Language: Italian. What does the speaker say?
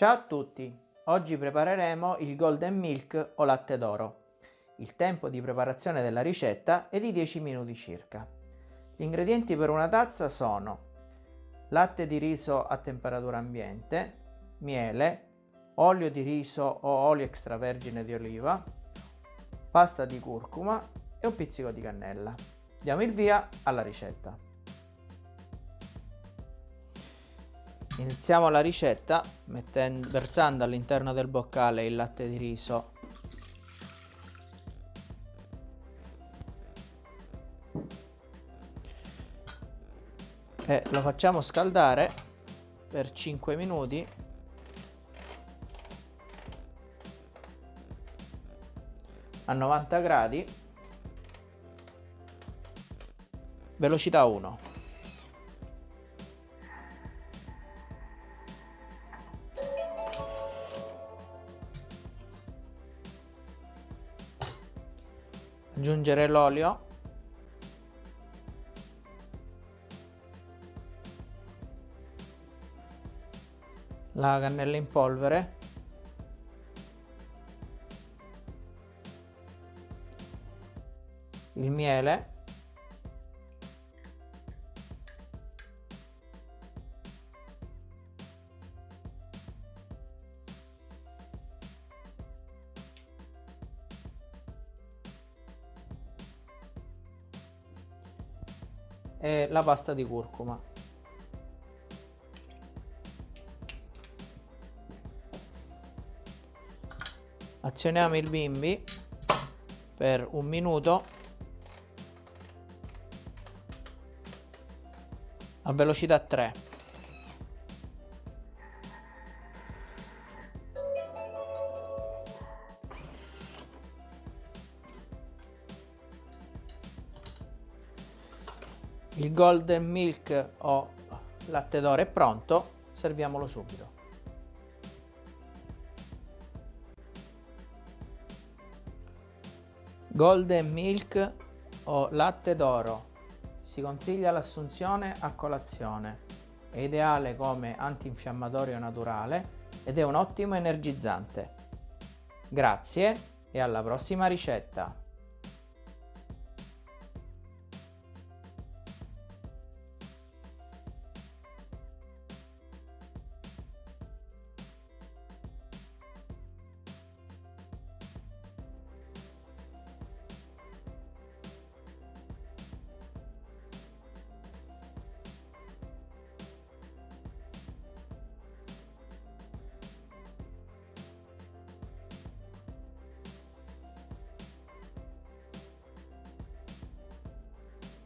Ciao a tutti! Oggi prepareremo il Golden Milk o latte d'oro. Il tempo di preparazione della ricetta è di 10 minuti circa. Gli ingredienti per una tazza sono latte di riso a temperatura ambiente, miele, olio di riso o olio extravergine di oliva, pasta di curcuma e un pizzico di cannella. Diamo il via alla ricetta. Iniziamo la ricetta mettendo, versando all'interno del boccale il latte di riso. E lo facciamo scaldare per 5 minuti. A 90 gradi. Velocità 1 aggiungere l'olio. La cannella in polvere. Il miele e la pasta di curcuma. Azioniamo il bimbi per un minuto. A velocità 3 il golden milk o latte d'oro è pronto serviamolo subito golden milk o latte d'oro si consiglia l'assunzione a colazione. È ideale come antinfiammatorio naturale ed è un ottimo energizzante. Grazie e alla prossima ricetta!